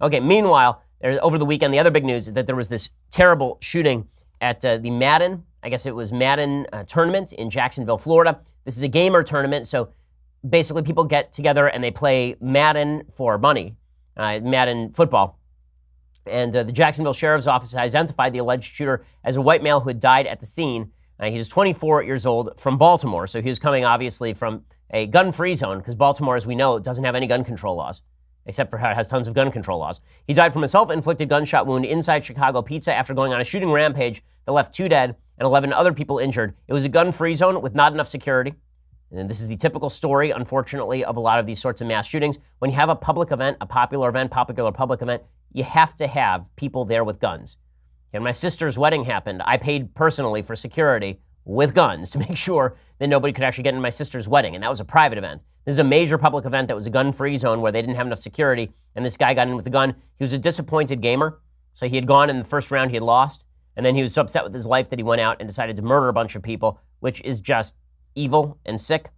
Okay, meanwhile, over the weekend, the other big news is that there was this terrible shooting at uh, the Madden, I guess it was Madden uh, tournament in Jacksonville, Florida. This is a gamer tournament, so basically people get together and they play Madden for money, uh, Madden football. And uh, the Jacksonville Sheriff's Office identified the alleged shooter as a white male who had died at the scene. Uh, he was 24 years old from Baltimore, so he was coming obviously from a gun free zone because Baltimore, as we know, doesn't have any gun control laws except for how it has tons of gun control laws. He died from a self inflicted gunshot wound inside Chicago Pizza after going on a shooting rampage that left two dead and 11 other people injured. It was a gun free zone with not enough security. And this is the typical story, unfortunately, of a lot of these sorts of mass shootings. When you have a public event, a popular event, popular public event, you have to have people there with guns. And my sister's wedding happened. I paid personally for security with guns to make sure that nobody could actually get in my sister's wedding. And that was a private event. This is a major public event that was a gun free zone where they didn't have enough security. And this guy got in with a gun. He was a disappointed gamer. So he had gone in the first round, he had lost. And then he was so upset with his life that he went out and decided to murder a bunch of people, which is just evil and sick.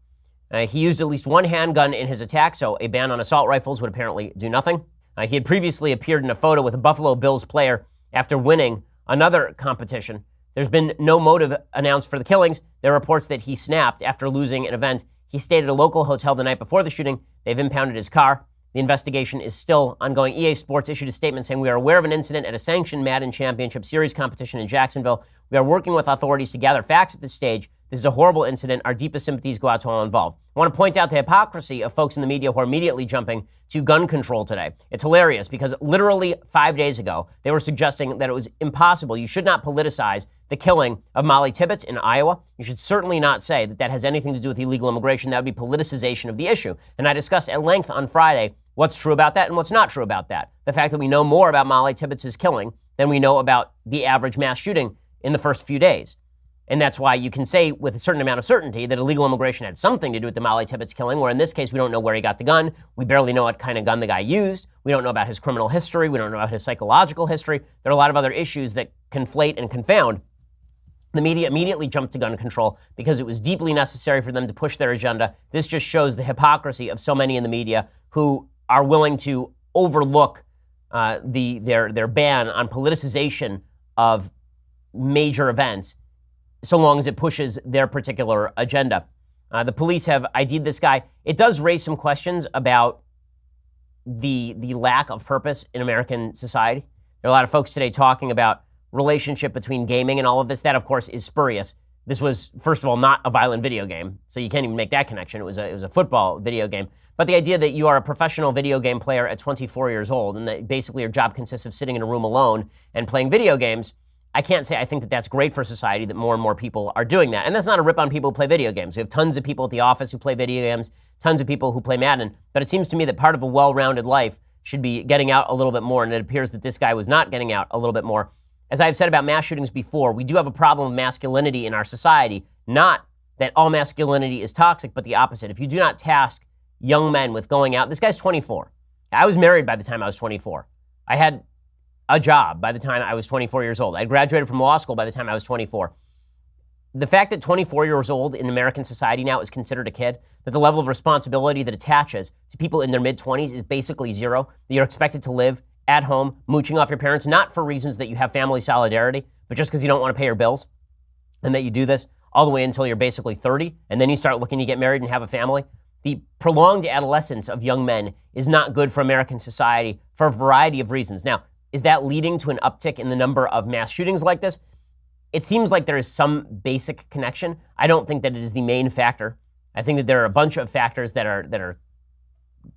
Uh, he used at least one handgun in his attack, so a ban on assault rifles would apparently do nothing. Uh, he had previously appeared in a photo with a Buffalo Bills player after winning another competition. There's been no motive announced for the killings. There are reports that he snapped after losing an event. He stayed at a local hotel the night before the shooting. They've impounded his car. The investigation is still ongoing. EA Sports issued a statement saying, We are aware of an incident at a sanctioned Madden Championship Series competition in Jacksonville. We are working with authorities to gather facts at this stage. This is a horrible incident. Our deepest sympathies go out to all involved. I want to point out the hypocrisy of folks in the media who are immediately jumping to gun control today. It's hilarious because literally five days ago, they were suggesting that it was impossible. You should not politicize the killing of Molly Tibbetts in Iowa. You should certainly not say that that has anything to do with illegal immigration. That would be politicization of the issue. And I discussed at length on Friday what's true about that and what's not true about that. The fact that we know more about Molly Tibbetts' killing than we know about the average mass shooting in the first few days. And that's why you can say with a certain amount of certainty that illegal immigration had something to do with the Molly Tibbetts killing, where in this case, we don't know where he got the gun. We barely know what kind of gun the guy used. We don't know about his criminal history. We don't know about his psychological history. There are a lot of other issues that conflate and confound. The media immediately jumped to gun control because it was deeply necessary for them to push their agenda. This just shows the hypocrisy of so many in the media who are willing to overlook uh, the, their, their ban on politicization of major events so long as it pushes their particular agenda. Uh, the police have ID'd this guy. It does raise some questions about the, the lack of purpose in American society. There are a lot of folks today talking about relationship between gaming and all of this. That, of course, is spurious. This was, first of all, not a violent video game, so you can't even make that connection. It was a, it was a football video game. But the idea that you are a professional video game player at 24 years old and that basically your job consists of sitting in a room alone and playing video games – I can't say I think that that's great for society that more and more people are doing that. And that's not a rip on people who play video games. We have tons of people at the office who play video games, tons of people who play Madden. But it seems to me that part of a well rounded life should be getting out a little bit more. And it appears that this guy was not getting out a little bit more. As I've said about mass shootings before, we do have a problem of masculinity in our society. Not that all masculinity is toxic, but the opposite. If you do not task young men with going out, this guy's 24. I was married by the time I was 24. I had a job by the time I was 24 years old. I graduated from law school by the time I was 24. The fact that 24 years old in American society now is considered a kid, that the level of responsibility that attaches to people in their mid 20s is basically zero, that you're expected to live at home, mooching off your parents, not for reasons that you have family solidarity, but just because you don't want to pay your bills, and that you do this all the way until you're basically 30, and then you start looking to get married and have a family. The prolonged adolescence of young men is not good for American society for a variety of reasons. Now, is that leading to an uptick in the number of mass shootings like this? It seems like there is some basic connection. I don't think that it is the main factor. I think that there are a bunch of factors that are that are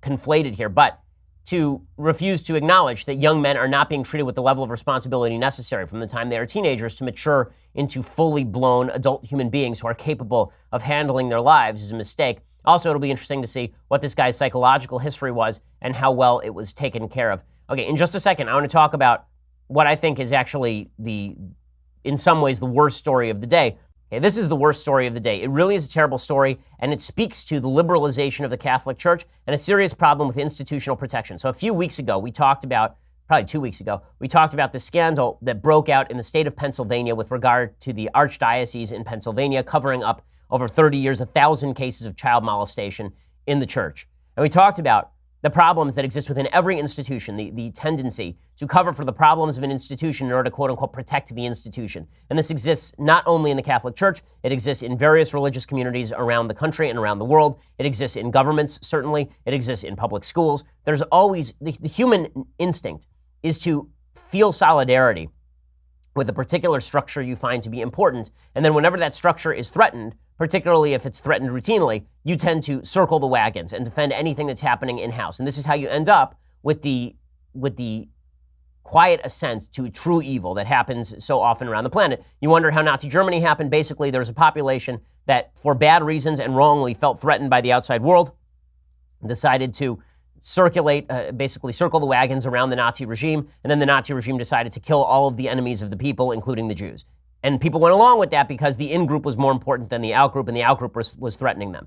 conflated here, but to refuse to acknowledge that young men are not being treated with the level of responsibility necessary from the time they are teenagers to mature into fully blown adult human beings who are capable of handling their lives is a mistake. Also, it'll be interesting to see what this guy's psychological history was and how well it was taken care of. Okay, in just a second, I want to talk about what I think is actually the, in some ways, the worst story of the day. Okay, this is the worst story of the day. It really is a terrible story, and it speaks to the liberalization of the Catholic Church and a serious problem with institutional protection. So, a few weeks ago, we talked about, probably two weeks ago, we talked about the scandal that broke out in the state of Pennsylvania with regard to the archdiocese in Pennsylvania covering up over 30 years, a thousand cases of child molestation in the church. And we talked about the problems that exist within every institution, the, the tendency to cover for the problems of an institution in order to quote unquote protect the institution. And this exists not only in the Catholic Church, it exists in various religious communities around the country and around the world. It exists in governments, certainly. It exists in public schools. There's always the, the human instinct is to feel solidarity with a particular structure you find to be important. And then whenever that structure is threatened, particularly if it's threatened routinely, you tend to circle the wagons and defend anything that's happening in house. And this is how you end up with the with the quiet ascent to true evil that happens so often around the planet. You wonder how Nazi Germany happened. Basically, there was a population that, for bad reasons and wrongly, felt threatened by the outside world, decided to circulate, uh, basically circle the wagons around the Nazi regime, and then the Nazi regime decided to kill all of the enemies of the people, including the Jews. And people went along with that because the in group was more important than the out group, and the out group was, was threatening them.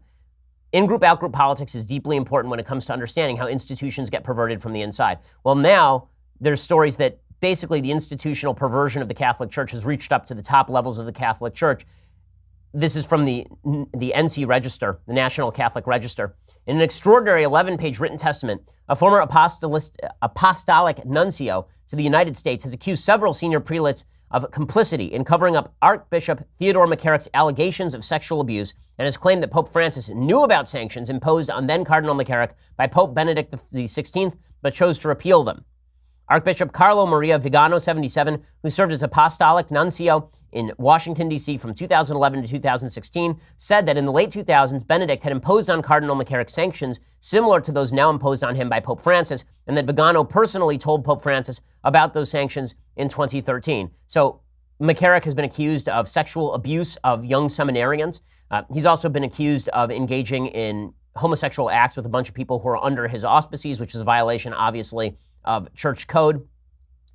In group, out group politics is deeply important when it comes to understanding how institutions get perverted from the inside. Well, now there's stories that basically the institutional perversion of the Catholic Church has reached up to the top levels of the Catholic Church. This is from the, the NC Register, the National Catholic Register. In an extraordinary 11 page written testament, a former apostolic nuncio to the United States has accused several senior prelates of complicity in covering up Archbishop Theodore McCarrick's allegations of sexual abuse and has claimed that Pope Francis knew about sanctions imposed on then Cardinal McCarrick by Pope Benedict XVI, but chose to repeal them. Archbishop Carlo Maria Vigano, 77, who served as apostolic nuncio in Washington, D.C. from 2011 to 2016, said that in the late 2000s, Benedict had imposed on Cardinal McCarrick sanctions similar to those now imposed on him by Pope Francis, and that Vigano personally told Pope Francis about those sanctions in 2013. So McCarrick has been accused of sexual abuse of young seminarians. Uh, he's also been accused of engaging in homosexual acts with a bunch of people who are under his auspices, which is a violation, obviously, of church code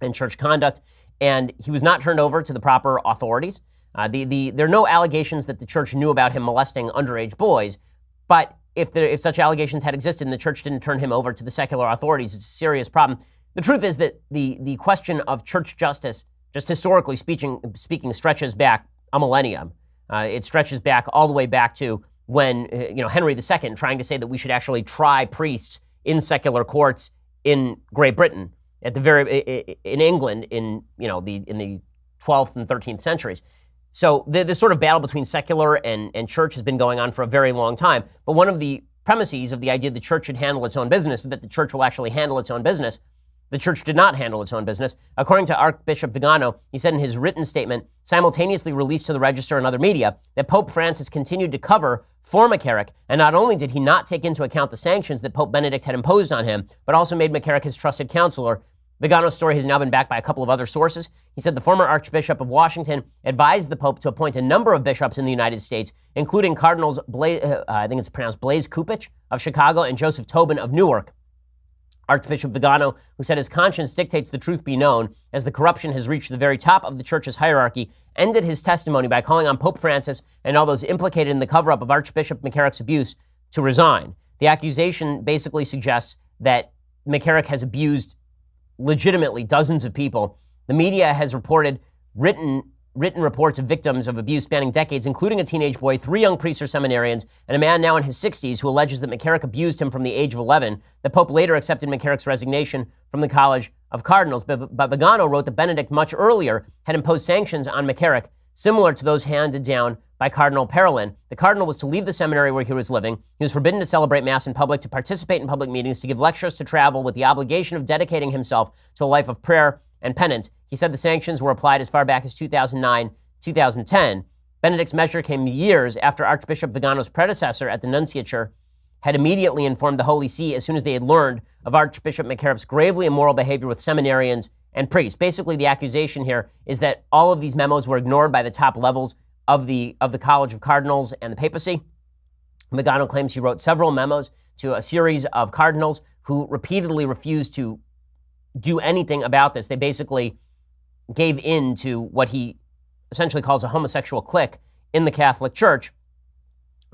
and church conduct. And he was not turned over to the proper authorities. Uh, the, the, there are no allegations that the church knew about him molesting underage boys, but if, there, if such allegations had existed and the church didn't turn him over to the secular authorities, it's a serious problem. The truth is that the, the question of church justice, just historically speaking, speaking stretches back a millennium. Uh, it stretches back all the way back to when uh, you know Henry II trying to say that we should actually try priests in secular courts in Great Britain at the very in England in you know the in the 12th and 13th centuries. So the, this sort of battle between secular and, and church has been going on for a very long time. But one of the premises of the idea the church should handle its own business is that the church will actually handle its own business the church did not handle its own business. According to Archbishop Vigano, he said in his written statement, simultaneously released to the Register and other media, that Pope Francis continued to cover for McCarrick, and not only did he not take into account the sanctions that Pope Benedict had imposed on him, but also made McCarrick his trusted counselor. Vigano's story has now been backed by a couple of other sources. He said the former Archbishop of Washington advised the Pope to appoint a number of bishops in the United States, including Cardinals Blase, uh, I think it's pronounced Blase Cupich of Chicago and Joseph Tobin of Newark. Archbishop Vigano, who said his conscience dictates the truth be known, as the corruption has reached the very top of the church's hierarchy, ended his testimony by calling on Pope Francis and all those implicated in the cover up of Archbishop McCarrick's abuse to resign. The accusation basically suggests that McCarrick has abused legitimately dozens of people. The media has reported written written reports of victims of abuse spanning decades, including a teenage boy, three young priests or seminarians, and a man now in his 60s who alleges that McCarrick abused him from the age of 11. The Pope later accepted McCarrick's resignation from the College of Cardinals, but, Vigano wrote that Benedict much earlier had imposed sanctions on McCarrick, similar to those handed down by Cardinal Parolin. The cardinal was to leave the seminary where he was living. He was forbidden to celebrate Mass in public, to participate in public meetings, to give lectures, to travel, with the obligation of dedicating himself to a life of prayer and penance. He said the sanctions were applied as far back as 2009, 2010. Benedict's measure came years after Archbishop Vigano's predecessor at the nunciature had immediately informed the Holy See as soon as they had learned of Archbishop McCarrick's gravely immoral behavior with seminarians and priests. Basically, the accusation here is that all of these memos were ignored by the top levels of the, of the College of Cardinals and the papacy. Vigano claims he wrote several memos to a series of cardinals who repeatedly refused to do anything about this. They basically gave in to what he essentially calls a homosexual clique in the Catholic Church.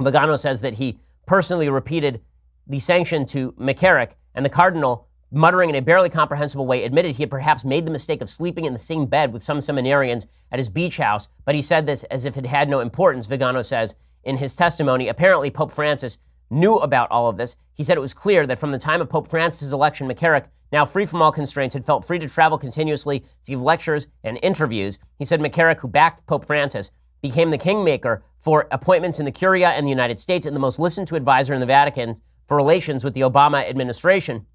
Vigano says that he personally repeated the sanction to McCarrick, and the cardinal, muttering in a barely comprehensible way, admitted he had perhaps made the mistake of sleeping in the same bed with some seminarians at his beach house, but he said this as if it had no importance, Vigano says in his testimony. Apparently, Pope Francis knew about all of this. He said it was clear that from the time of Pope Francis' election, McCarrick, now free from all constraints, had felt free to travel continuously to give lectures and interviews. He said McCarrick, who backed Pope Francis, became the kingmaker for appointments in the Curia and the United States and the most listened to advisor in the Vatican for relations with the Obama administration.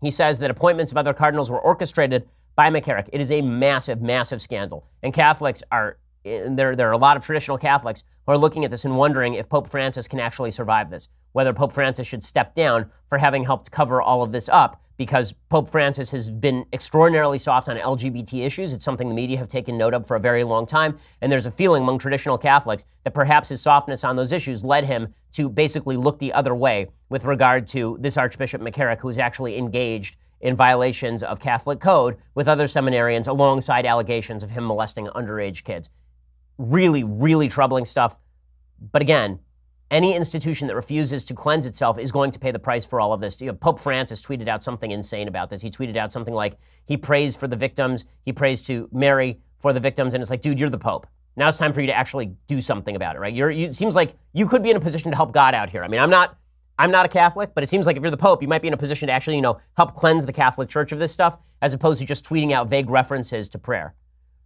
He says that appointments of other cardinals were orchestrated by McCarrick. It is a massive, massive scandal. And Catholics are, there, there are a lot of traditional Catholics who are looking at this and wondering if Pope Francis can actually survive this, whether Pope Francis should step down for having helped cover all of this up, because Pope Francis has been extraordinarily soft on LGBT issues. It's something the media have taken note of for a very long time. And there's a feeling among traditional Catholics that perhaps his softness on those issues led him to basically look the other way with regard to this Archbishop McCarrick, who is actually engaged in violations of Catholic code with other seminarians alongside allegations of him molesting underage kids. Really, really troubling stuff. But again, any institution that refuses to cleanse itself is going to pay the price for all of this. You know, Pope Francis tweeted out something insane about this. He tweeted out something like he prays for the victims, he prays to Mary for the victims, and it's like, dude, you're the Pope. Now it's time for you to actually do something about it, right? You're, you, it seems like you could be in a position to help God out here. I mean, I'm not I'm not a Catholic, but it seems like if you're the Pope, you might be in a position to actually, you know, help cleanse the Catholic Church of this stuff, as opposed to just tweeting out vague references to prayer.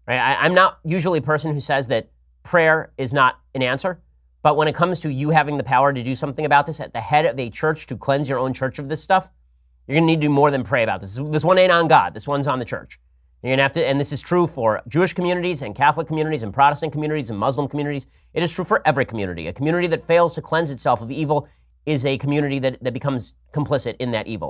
Right? I, I'm not usually a person who says that prayer is not an answer, but when it comes to you having the power to do something about this at the head of a church to cleanse your own church of this stuff, you're going to need to do more than pray about this. This one ain't on God. This one's on the church. You're going to have to, and this is true for Jewish communities and Catholic communities and Protestant communities and Muslim communities. It is true for every community. A community that fails to cleanse itself of evil is a community that, that becomes complicit in that evil.